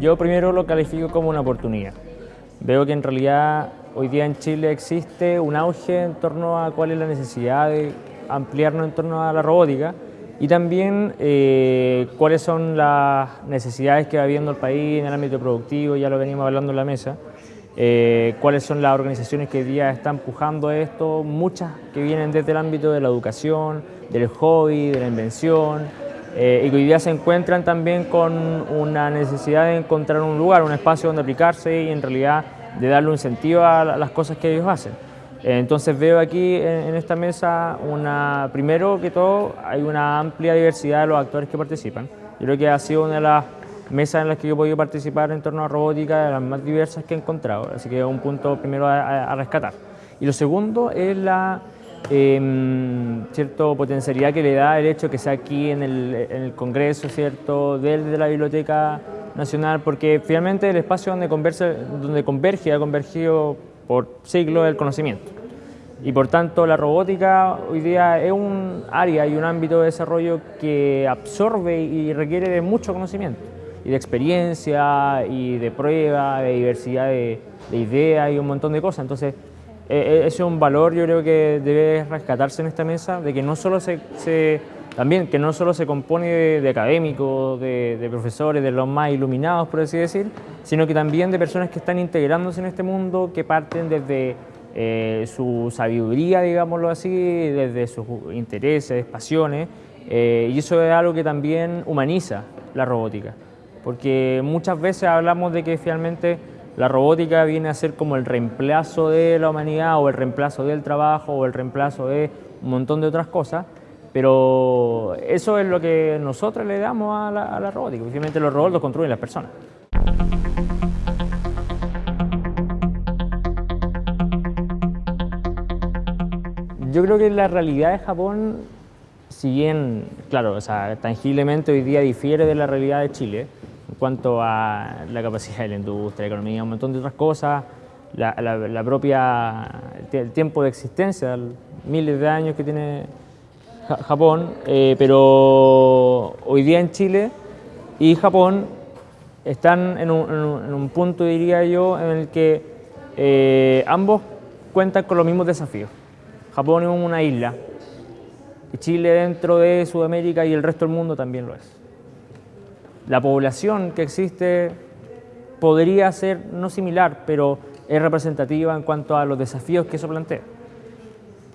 Yo primero lo califico como una oportunidad. Veo que en realidad hoy día en Chile existe un auge en torno a cuál es la necesidad de ampliarnos en torno a la robótica y también eh, cuáles son las necesidades que va viendo el país en el ámbito productivo, ya lo venimos hablando en la mesa, eh, cuáles son las organizaciones que hoy día están empujando esto, muchas que vienen desde el ámbito de la educación, del hobby, de la invención, eh, y que hoy día se encuentran también con una necesidad de encontrar un lugar, un espacio donde aplicarse y en realidad de darle un sentido a las cosas que ellos hacen. Eh, entonces veo aquí en, esta mesa, una, primero que todo, hay una amplia diversidad de los actores que participan. Yo creo que ha sido una de las mesas en las que yo he podido participar en torno a robótica, de las más diversas que he encontrado, así que es un punto primero a rescatar. Y lo segundo es la eh, cierto potencialidad que le da el hecho que sea aquí en el, Congreso, ¿cierto? Desde la Biblioteca Nacional, porque finalmente el espacio donde, converse, donde converge, ha convergido por siglos el conocimiento. Y por tanto la robótica hoy día es un área y un ámbito de desarrollo que absorbe y requiere de mucho conocimiento, y de experiencia, y de prueba, de diversidad de, de ideas y un montón de cosas. Entonces, eh, ese es un valor yo creo que debe rescatarse en esta mesa, de que no solo se, también que no solo se compone de, académicos, de, profesores, de los más iluminados, por así decir, sino que también de personas que están integrándose en este mundo, que parten desde eh, su sabiduría, digámoslo así, desde sus intereses, pasiones, eh, y eso es algo que también humaniza la robótica, porque muchas veces hablamos de que finalmente la robótica viene a ser como el reemplazo de la humanidad o el reemplazo del trabajo o el reemplazo de un montón de otras cosas, pero eso es lo que nosotros le damos a la, robótica. Finalmente los robots los construyen las personas. Yo creo que la realidad de Japón, si bien, claro, o sea, tangiblemente hoy día difiere de la realidad de Chile, en cuanto a la capacidad de la industria, la economía, un montón de otras cosas, la, propia, el tiempo de existencia, miles de años que tiene Japón, eh, pero hoy día en Chile y Japón están en un, punto, diría yo, en el que eh, ambos cuentan con los mismos desafíos. Japón es una isla, y Chile dentro de Sudamérica y el resto del mundo también lo es la población que existe podría ser no similar, pero es representativa en cuanto a los desafíos que eso plantea.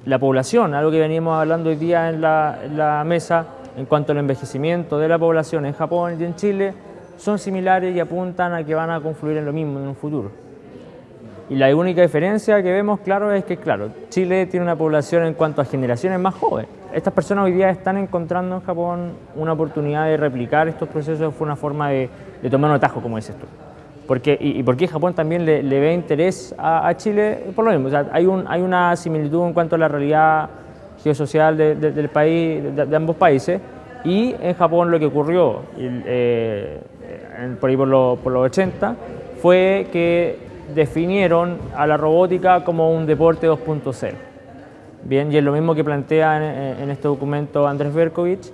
La población, algo que venimos hablando hoy día en la, mesa, en cuanto al envejecimiento de la población en Japón y en Chile, son similares y apuntan a que van a confluir en lo mismo en un futuro. Y la única diferencia que vemos, claro, es que, claro, Chile tiene una población en cuanto a generaciones más jóvenes. Estas personas hoy día están encontrando en Japón una oportunidad de replicar estos procesos, fue una forma de, tomar un atajo, como dices tú. Porque, y, por qué Japón también le, ve interés a, Chile, por lo mismo, hay, un, hay una similitud en cuanto a la realidad geosocial del país, de, ambos países, y en Japón lo que ocurrió eh, por ahí por los 80 fue que definieron a la robótica como un deporte 2.0. Bien, y es lo mismo que plantea en, este documento Andrés Berkovich,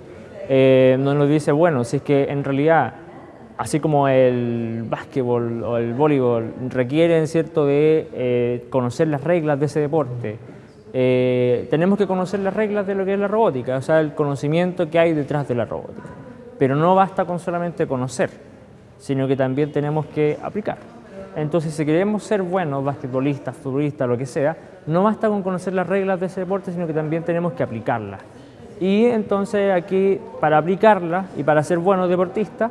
eh, donde nos dice, bueno, si es que en realidad, así como el básquetbol o el voleibol requieren cierto de eh, conocer las reglas de ese deporte, eh, tenemos que conocer las reglas de lo que es la robótica, o sea, el conocimiento que hay detrás de la robótica. Pero no basta con solamente conocer, sino que también tenemos que aplicar. Entonces, si queremos ser buenos basquetbolistas, futbolistas, lo que sea, no basta con conocer las reglas de ese deporte, sino que también tenemos que aplicarlas. Y entonces aquí, para aplicarlas y para ser buenos deportistas,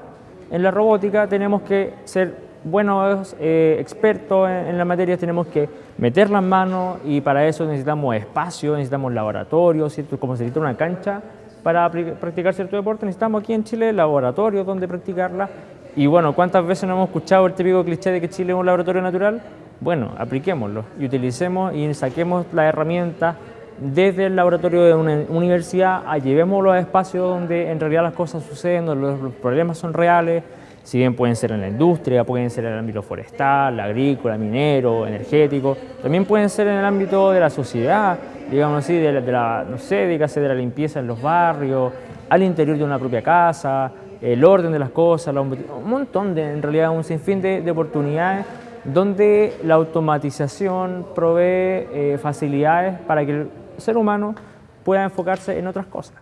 en la robótica tenemos que ser buenos eh, expertos en, la materia, tenemos que meter las manos y para eso necesitamos espacio, necesitamos laboratorios, como se necesita una cancha para practicar cierto deporte, necesitamos aquí en Chile laboratorios donde practicarla y bueno, ¿cuántas veces no hemos escuchado el típico cliché de que Chile es un laboratorio natural? Bueno, apliquémoslo y utilicemos y saquemos la herramienta desde el laboratorio de una universidad a llevémoslo a espacios donde en realidad las cosas suceden, donde los problemas son reales, si bien pueden ser en la industria, pueden ser en el ámbito forestal, agrícola, minero, energético, también pueden ser en el ámbito de la sociedad, digamos así, de la, de la no sé, de la limpieza en los barrios, al interior de una propia casa, el orden de las cosas, un montón de, en realidad, un sinfín de, de oportunidades donde la automatización provee eh, facilidades para que el ser humano pueda enfocarse en otras cosas.